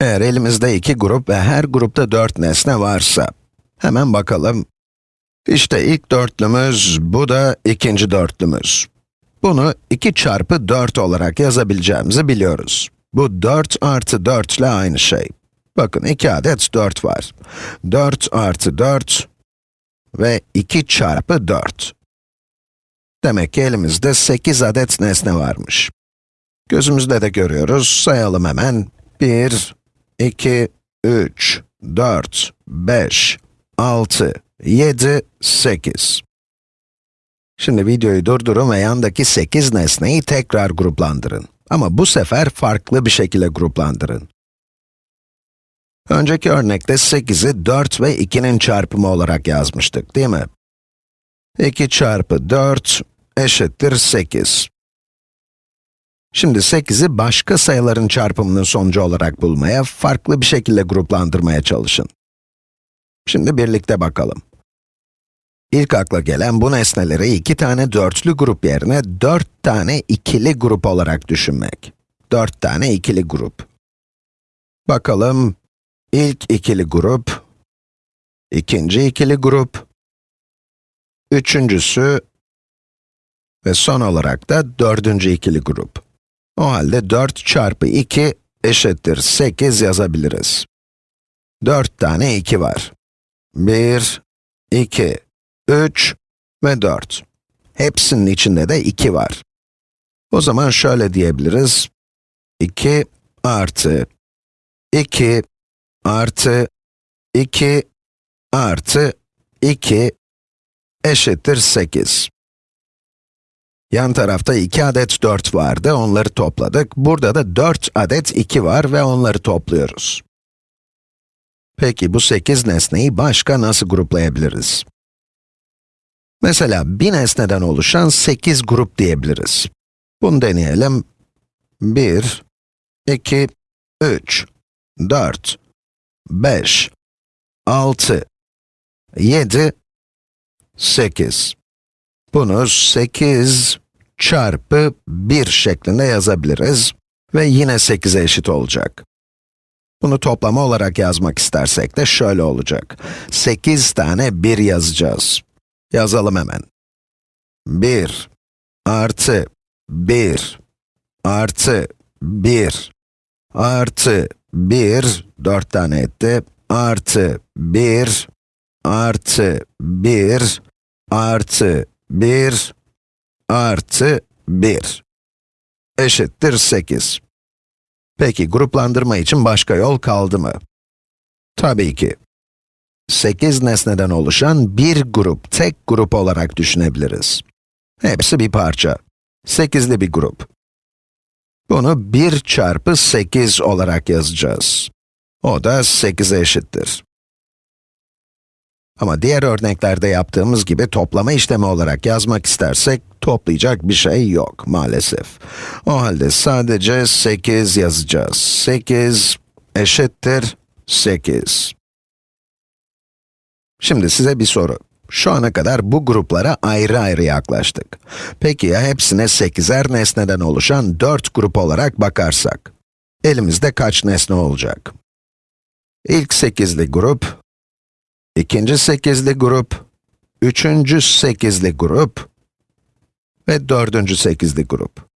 Eğer elimizde iki grup ve her grupta dört nesne varsa, hemen bakalım. İşte ilk dörtlümüz, bu da ikinci dörtlümüz. Bunu 2 çarpı 4 olarak yazabileceğimizi biliyoruz. Bu 4 artı 4 ile aynı şey. Bakın 2 adet 4 var. 4 artı 4 ve 2 çarpı 4. Demek ki elimizde 8 adet nesne varmış. Gözümüzde de görüyoruz, sayalım hemen. 1, 2, 3, 4, 5, 6, 7, 8. Şimdi videoyu durdurun ve yandaki 8 nesneyi tekrar gruplandırın. Ama bu sefer farklı bir şekilde gruplandırın. Önceki örnekte 8'i 4 ve 2'nin çarpımı olarak yazmıştık, değil mi? 2 çarpı 4 eşittir 8. Şimdi 8'i başka sayıların çarpımının sonucu olarak bulmaya, farklı bir şekilde gruplandırmaya çalışın. Şimdi birlikte bakalım. İlk akla gelen bu nesneleri iki tane dörtlü grup yerine dört tane ikili grup olarak düşünmek. Dört tane ikili grup. Bakalım, ilk ikili grup, ikinci ikili grup, üçüncüsü ve son olarak da dördüncü ikili grup. O halde 4 çarpı 2 eşittir 8 yazabiliriz. 4 tane 2 var. 1, 2, 3 ve 4. Hepsinin içinde de 2 var. O zaman şöyle diyebiliriz. 2 artı 2 artı 2 artı 2 eşittir 8. Yan tarafta 2 adet 4 vardı, onları topladık. Burada da 4 adet 2 var ve onları topluyoruz. Peki bu 8 nesneyi başka nasıl gruplayabiliriz? Mesela bir nesneden oluşan 8 grup diyebiliriz. Bunu deneyelim. 1, 2, 3, 4, 5, 6, 7, 8. Bunu 8 çarpı 1 şeklinde yazabiliriz ve yine 8'e eşit olacak. Bunu toplama olarak yazmak istersek de şöyle olacak. 8 tane 1 yazacağız. Yazalım hemen. 1 artı 1 artı 1 artı 1, 4 tane etti, artı 1 artı 1 artı 1 artı 1 eşittir 8. Peki gruplandırma için başka yol kaldı mı? Tabii ki. 8 nesneden oluşan bir grup, tek grup olarak düşünebiliriz. Hepsi bir parça. 8'li bir grup. Bunu 1 çarpı 8 olarak yazacağız. O da 8'e eşittir. Ama diğer örneklerde yaptığımız gibi toplama işlemi olarak yazmak istersek, toplayacak bir şey yok maalesef. O halde sadece 8 yazacağız. 8 eşittir 8. Şimdi size bir soru. Şu ana kadar bu gruplara ayrı ayrı yaklaştık. Peki ya hepsine 8'er nesneden oluşan 4 grup olarak bakarsak? Elimizde kaç nesne olacak? İlk 8'li grup, ikinci 8'li grup, üçüncü 8'li grup ve dördüncü 8'li grup.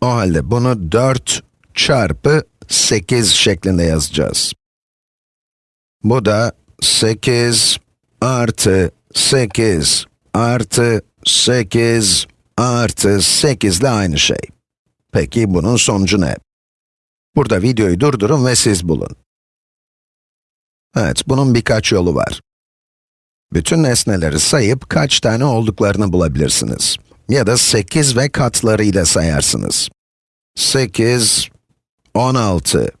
O halde bunu 4 çarpı 8 şeklinde yazacağız. Bu da 8 artı 8 artı 8 artı 8 ile aynı şey. Peki bunun sonucu ne? Burada videoyu durdurun ve siz bulun. Evet, bunun birkaç yolu var. Bütün nesneleri sayıp kaç tane olduklarını bulabilirsiniz. Ya da 8 ve katlarıyla sayarsınız. 8, 16,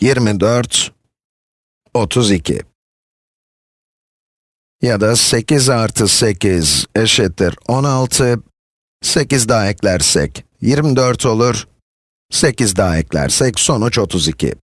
24, 32. Ya da 8 artı 8 eşittir 16, 8 daha eklersek 24 olur, 8 daha eklersek sonuç 32.